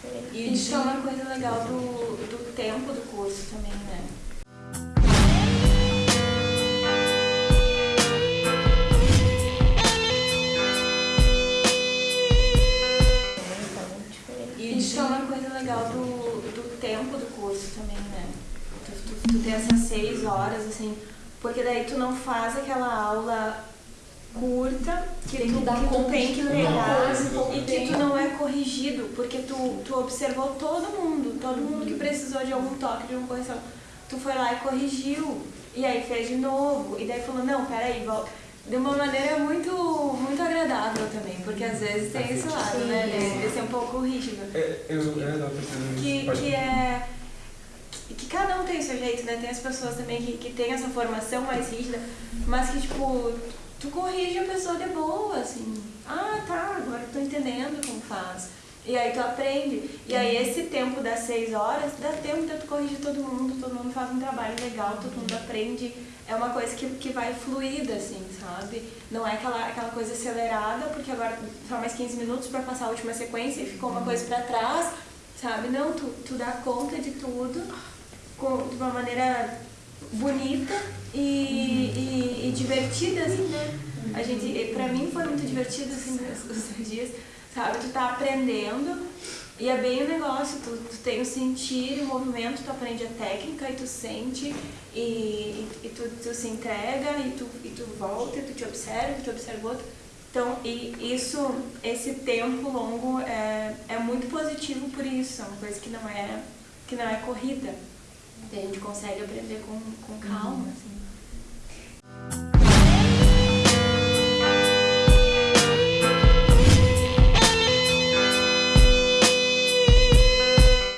diferente. E isso é uma coisa legal do, do tempo do curso também, né? E isso é uma coisa legal do, do tempo do curso também, né? Tu, tu, tu essas seis horas, assim, porque daí tu não faz aquela aula curta que Tem tu, que dar que tu tem que e que tu não é corrigido, porque tu, tu observou todo mundo, todo mundo que precisou de algum toque, de alguma correção. Tu foi lá e corrigiu, e aí fez de novo, e daí falou, não, peraí, volta. De uma maneira muito, muito agradável também, porque às vezes tem esse lado, né? De, ser um pouco rígido É, eu, que, que é que, que cada um tem o seu jeito, né? Tem as pessoas também que, que tem essa formação mais rígida, mas que tipo, tu corrige a pessoa de boa, assim. Ah, tá, agora eu tô entendendo como faz. E aí tu aprende. E aí esse tempo das seis horas, dá tempo de tu corrigir todo mundo, todo mundo faz um trabalho legal, todo mundo aprende. É uma coisa que, que vai fluida, assim, sabe? Não é aquela, aquela coisa acelerada, porque agora só mais 15 minutos para passar a última sequência e ficou uma coisa para trás, sabe? Não, tu, tu dá conta de tudo com, de uma maneira bonita e, divertida, assim, né? A gente, pra mim foi muito divertido, assim, os, dias, sabe? Tu tá aprendendo e é bem o negócio, tu, tu tem o sentir, o movimento, tu aprende a técnica e tu sente e, e, e tu, tu se entrega e tu, e tu volta e tu te observa, e tu observa outro. Então, e isso, esse tempo longo é, é muito positivo por isso, é uma coisa que não é, que não é corrida. A gente consegue aprender com, com calma.